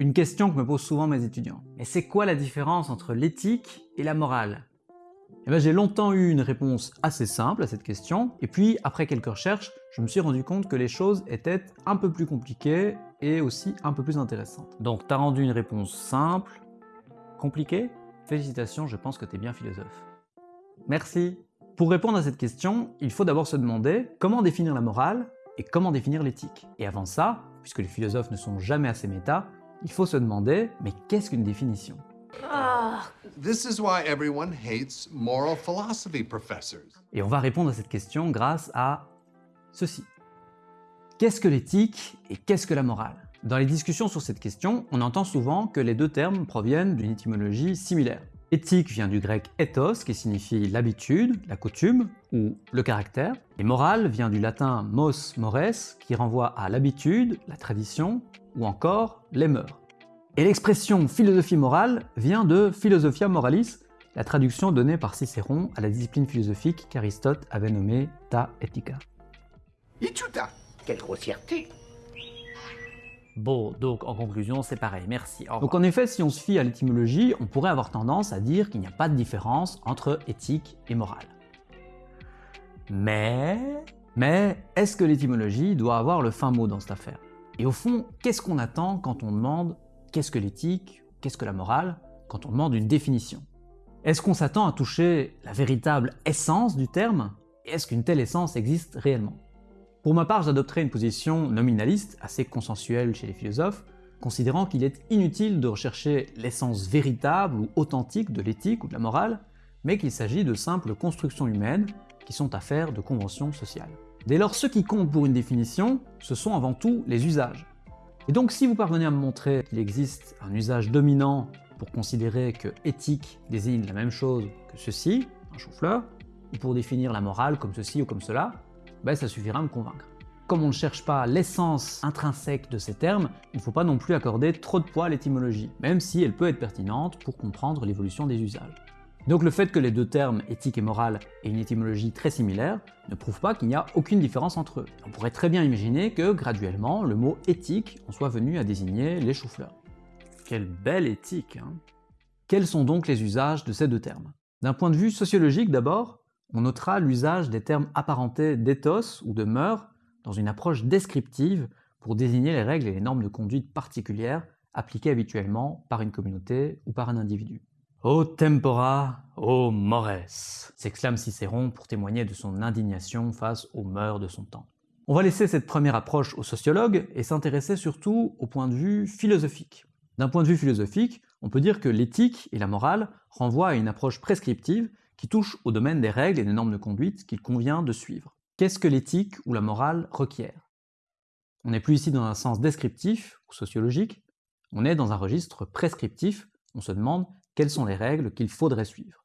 Une question que me posent souvent mes étudiants. Mais c'est quoi la différence entre l'éthique et la morale? Eh ben, J'ai longtemps eu une réponse assez simple à cette question, et puis après quelques recherches, je me suis rendu compte que les choses étaient un peu plus compliquées et aussi un peu plus intéressantes. Donc t'as rendu une réponse simple, compliquée? Félicitations, je pense que t'es bien philosophe. Merci Pour répondre à cette question, il faut d'abord se demander comment définir la morale et comment définir l'éthique. Et avant ça, puisque les philosophes ne sont jamais assez méta, il faut se demander, mais qu'est-ce qu'une définition? Et on va répondre à cette question grâce à ceci. Qu'est-ce que l'éthique et qu'est-ce que la morale? Dans les discussions sur cette question, on entend souvent que les deux termes proviennent d'une étymologie similaire. Éthique vient du grec ethos, qui signifie l'habitude, la coutume, ou le caractère, et morale vient du latin mos mores, qui renvoie à l'habitude, la tradition, ou encore les mœurs. Et l'expression philosophie morale vient de philosophia moralis, la traduction donnée par Cicéron à la discipline philosophique qu'Aristote avait nommée ta. Ichuta Quelle grossièreté Bon, donc en conclusion, c'est pareil, merci. Donc en effet, si on se fie à l'étymologie, on pourrait avoir tendance à dire qu'il n'y a pas de différence entre éthique et morale. Mais... Mais est-ce que l'étymologie doit avoir le fin mot dans cette affaire? Et au fond, qu'est-ce qu'on attend quand on demande qu'est-ce que l'éthique, qu'est-ce que la morale, quand on demande une définition? Est-ce qu'on s'attend à toucher la véritable essence du terme? Et est-ce qu'une telle essence existe réellement? Pour ma part, j'adopterai une position nominaliste, assez consensuelle chez les philosophes, considérant qu'il est inutile de rechercher l'essence véritable ou authentique de l'éthique ou de la morale, mais qu'il s'agit de simples constructions humaines qui sont affaires de conventions sociales. Dès lors, ce qui compte pour une définition, ce sont avant tout les usages. Et donc si vous parvenez à me montrer qu'il existe un usage dominant pour considérer que éthique désigne la même chose que ceci, un chou-fleur, ou pour définir la morale comme ceci ou comme cela, ben ça suffira à me convaincre. Comme on ne cherche pas l'essence intrinsèque de ces termes, il ne faut pas non plus accorder trop de poids à l'étymologie, même si elle peut être pertinente pour comprendre l'évolution des usages. Donc le fait que les deux termes éthique et morale aient une étymologie très similaire ne prouve pas qu'il n'y a aucune différence entre eux. On pourrait très bien imaginer que, graduellement, le mot éthique en soit venu à désigner les choux-fleurs. Quelle belle éthique, hein Quels sont donc les usages de ces deux termes? D'un point de vue sociologique d'abord, on notera l'usage des termes apparentés d'éthos ou de mœurs dans une approche descriptive pour désigner les règles et les normes de conduite particulières appliquées habituellement par une communauté ou par un individu. O tempora, o mores s'exclame Cicéron pour témoigner de son indignation face aux mœurs de son temps. On va laisser cette première approche aux sociologues et s'intéresser surtout au point de vue philosophique. D'un point de vue philosophique, on peut dire que l'éthique et la morale renvoient à une approche prescriptive qui touche au domaine des règles et des normes de conduite qu'il convient de suivre. Qu'est-ce que l'éthique ou la morale requiert On n'est plus ici dans un sens descriptif ou sociologique, on est dans un registre prescriptif, on se demande quelles sont les règles qu'il faudrait suivre?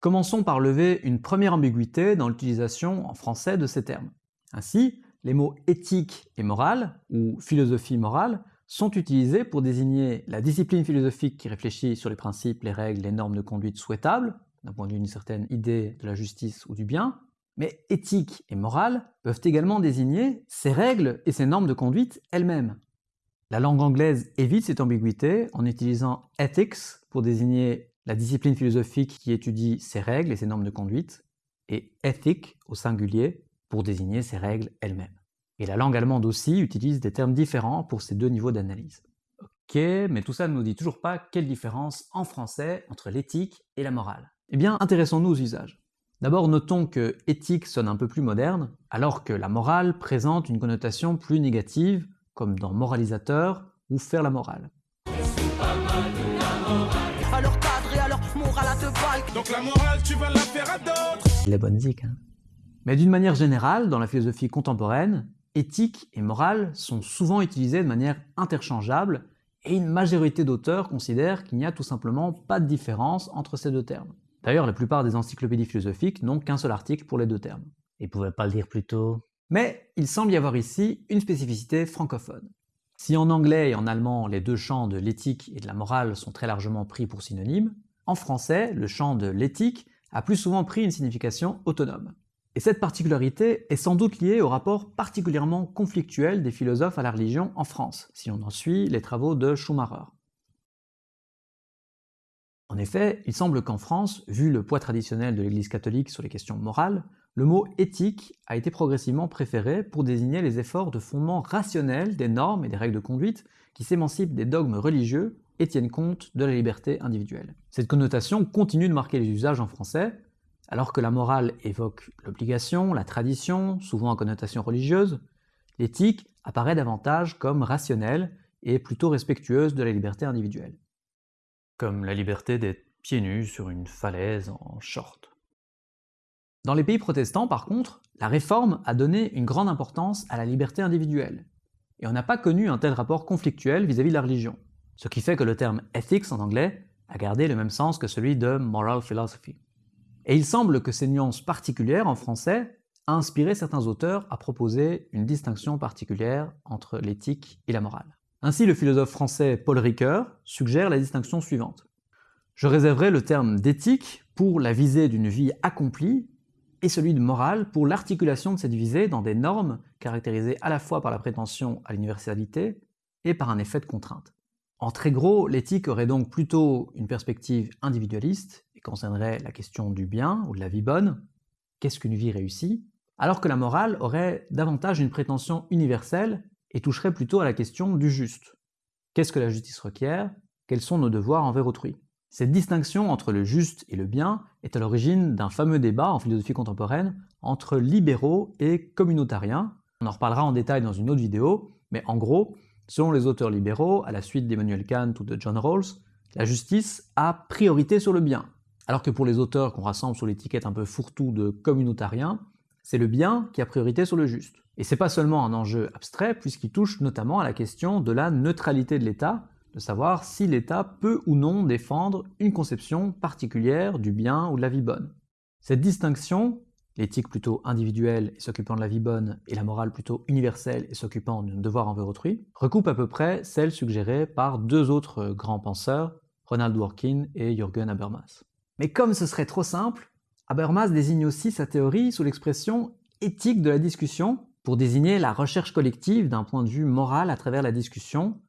Commençons par lever une première ambiguïté dans l'utilisation en français de ces termes. Ainsi, les mots éthique et morale, ou philosophie morale, sont utilisés pour désigner la discipline philosophique qui réfléchit sur les principes, les règles, les normes de conduite souhaitables, d'un point de vue d'une certaine idée de la justice ou du bien, mais éthique et morale peuvent également désigner ces règles et ces normes de conduite elles-mêmes. La langue anglaise évite cette ambiguïté en utilisant ethics pour désigner la discipline philosophique qui étudie ces règles et ces normes de conduite, et ethic au singulier pour désigner ces règles elles-mêmes. Et la langue allemande aussi utilise des termes différents pour ces deux niveaux d'analyse. Ok, mais tout ça ne nous dit toujours pas quelle différence en français entre l'éthique et la morale. Eh bien, intéressons-nous aux usages. D'abord, notons que éthique sonne un peu plus moderne, alors que la morale présente une connotation plus négative, comme dans moralisateur ou faire la morale. Donc la morale, tu vas la faire à d'autres Les bonnes zik, hein Mais d'une manière générale, dans la philosophie contemporaine, éthique et morale sont souvent utilisées de manière interchangeable, et une majorité d'auteurs considèrent qu'il n'y a tout simplement pas de différence entre ces deux termes. D'ailleurs, la plupart des encyclopédies philosophiques n'ont qu'un seul article pour les deux termes. Ils pouvaient pas le dire plus tôt? Mais il semble y avoir ici une spécificité francophone. Si en anglais et en allemand les deux champs de l'éthique et de la morale sont très largement pris pour synonymes, en français, le champ de l'éthique a plus souvent pris une signification autonome. Et cette particularité est sans doute liée au rapport particulièrement conflictuel des philosophes à la religion en France, si on en suit les travaux de Schumacher. En effet, il semble qu'en France, vu le poids traditionnel de l'Église catholique sur les questions morales, le mot éthique a été progressivement préféré pour désigner les efforts de fondement rationnel des normes et des règles de conduite qui s'émancipent des dogmes religieux et tiennent compte de la liberté individuelle. Cette connotation continue de marquer les usages en français, alors que la morale évoque l'obligation, la tradition, souvent en connotation religieuse, l'éthique apparaît davantage comme rationnelle et plutôt respectueuse de la liberté individuelle. Comme la liberté d'être pieds nus sur une falaise en short. Dans les pays protestants, par contre, la réforme a donné une grande importance à la liberté individuelle, et on n'a pas connu un tel rapport conflictuel vis-à-vis de la religion, ce qui fait que le terme ethics en anglais a gardé le même sens que celui de moral philosophy. Et il semble que ces nuances particulières en français a inspiré certains auteurs à proposer une distinction particulière entre l'éthique et la morale. Ainsi, le philosophe français Paul Ricoeur suggère la distinction suivante. Je réserverai le terme d'éthique pour la visée d'une vie accomplie et celui de morale pour l'articulation de cette visée dans des normes caractérisées à la fois par la prétention à l'universalité et par un effet de contrainte. En très gros, l'éthique aurait donc plutôt une perspective individualiste et concernerait la question du bien ou de la vie bonne, qu'est-ce qu'une vie réussie, alors que la morale aurait davantage une prétention universelle et toucherait plutôt à la question du juste. Qu'est-ce que la justice requiert? Quels sont nos devoirs envers autrui? Cette distinction entre le juste et le bien est à l'origine d'un fameux débat en philosophie contemporaine entre libéraux et communautariens. On en reparlera en détail dans une autre vidéo, mais en gros, selon les auteurs libéraux, à la suite d'Emmanuel Kant ou de John Rawls, la justice a priorité sur le bien. Alors que pour les auteurs qu'on rassemble sous l'étiquette un peu fourre-tout de communautariens, c'est le bien qui a priorité sur le juste. Et c'est pas seulement un enjeu abstrait, puisqu'il touche notamment à la question de la neutralité de l'État, de savoir si l'État peut ou non défendre une conception particulière du bien ou de la vie bonne. Cette distinction, l'éthique plutôt individuelle et s'occupant de la vie bonne, et la morale plutôt universelle et s'occupant d'un devoir envers autrui, recoupe à peu près celle suggérée par deux autres grands penseurs, Ronald Dworkin et Jürgen Habermas. Mais comme ce serait trop simple, Habermas désigne aussi sa théorie sous l'expression éthique de la discussion pour désigner la recherche collective d'un point de vue moral à travers la discussion,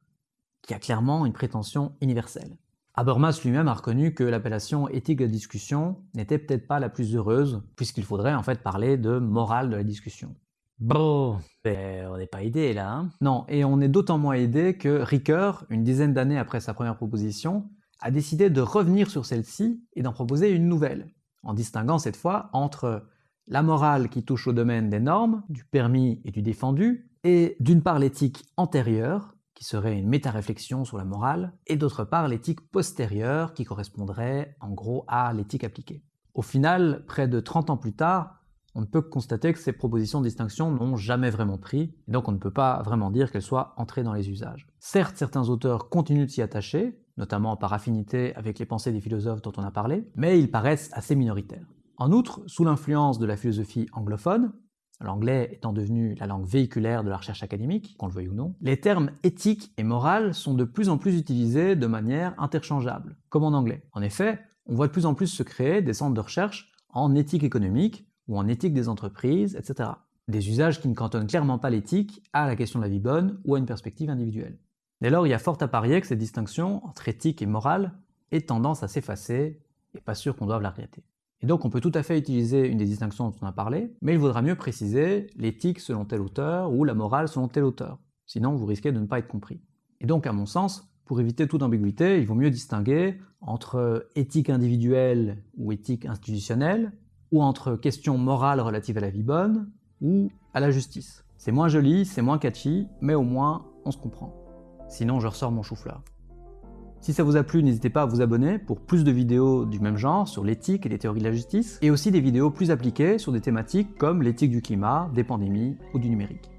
qui a clairement une prétention universelle. Habermas lui-même a reconnu que l'appellation éthique de discussion n'était peut-être pas la plus heureuse, puisqu'il faudrait en fait parler de morale de la discussion. Bon, ben, on n'est pas aidé là. Hein non, et on est d'autant moins aidé que Ricoeur, une dizaine d'années après sa première proposition, a décidé de revenir sur celle-ci et d'en proposer une nouvelle, en distinguant cette fois entre la morale qui touche au domaine des normes, du permis et du défendu, et d'une part l'éthique antérieure, qui serait une méta-réflexion sur la morale, et d'autre part l'éthique postérieure, qui correspondrait en gros à l'éthique appliquée. Au final, près de 30 ans plus tard, on ne peut que constater que ces propositions de distinction n'ont jamais vraiment pris, et donc on ne peut pas vraiment dire qu'elles soient entrées dans les usages. Certes, certains auteurs continuent de s'y attacher, notamment par affinité avec les pensées des philosophes dont on a parlé, mais ils paraissent assez minoritaires. En outre, sous l'influence de la philosophie anglophone, l'anglais étant devenu la langue véhiculaire de la recherche académique, qu'on le veuille ou non, les termes éthique et morale sont de plus en plus utilisés de manière interchangeable, comme en anglais. En effet, on voit de plus en plus se créer des centres de recherche en éthique économique ou en éthique des entreprises, etc. Des usages qui ne cantonnent clairement pas l'éthique à la question de la vie bonne ou à une perspective individuelle. Dès lors, il y a fort à parier que cette distinction entre éthique et morale ait tendance à s'effacer, et pas sûr qu'on doive la regretter. Et donc on peut tout à fait utiliser une des distinctions dont on a parlé, mais il vaudra mieux préciser l'éthique selon tel auteur ou la morale selon tel auteur, sinon vous risquez de ne pas être compris. Et donc à mon sens, pour éviter toute ambiguïté, il vaut mieux distinguer entre éthique individuelle ou éthique institutionnelle, ou entre questions morales relatives à la vie bonne ou à la justice. C'est moins joli, c'est moins catchy, mais au moins on se comprend. Sinon je ressors mon chou-fleur. Si ça vous a plu, n'hésitez pas à vous abonner pour plus de vidéos du même genre sur l'éthique et les théories de la justice, et aussi des vidéos plus appliquées sur des thématiques comme l'éthique du climat, des pandémies ou du numérique.